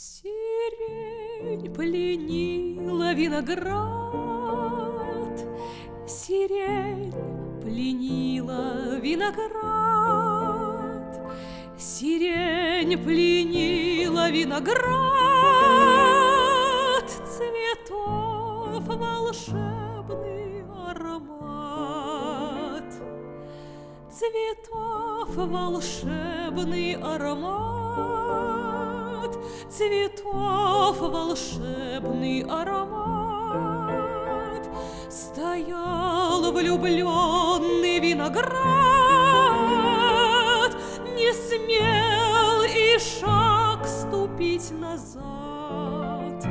Сирень пленила виноград, Сирень пленила виноград, Сирень пленила виноград, Цветов волшебный аромат, Цветов волшебный аромат, Цветов волшебный аромат, Стоял влюбленный виноград, Не смел и шаг ступить назад.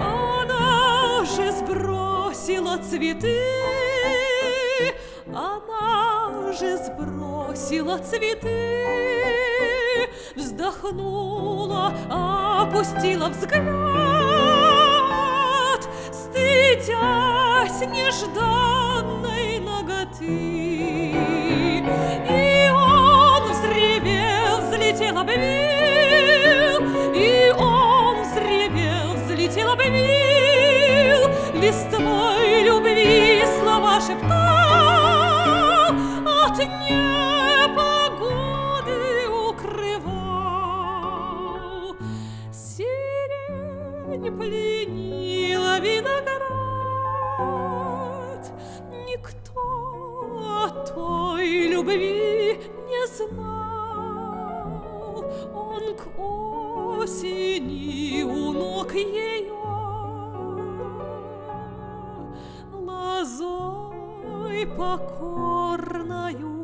Она же сбросила цветы, Она же сбросила цветы, Вздохнула, опустила взгляд, Стыдясь нежданной ноготы. И он взревел, взлетел, обвил, И он взревел, взлетел, обвил, Листвой любви слова шептал, пленила виноград, Никто о той любви не знал. Он к осени у ног ее лозой покорною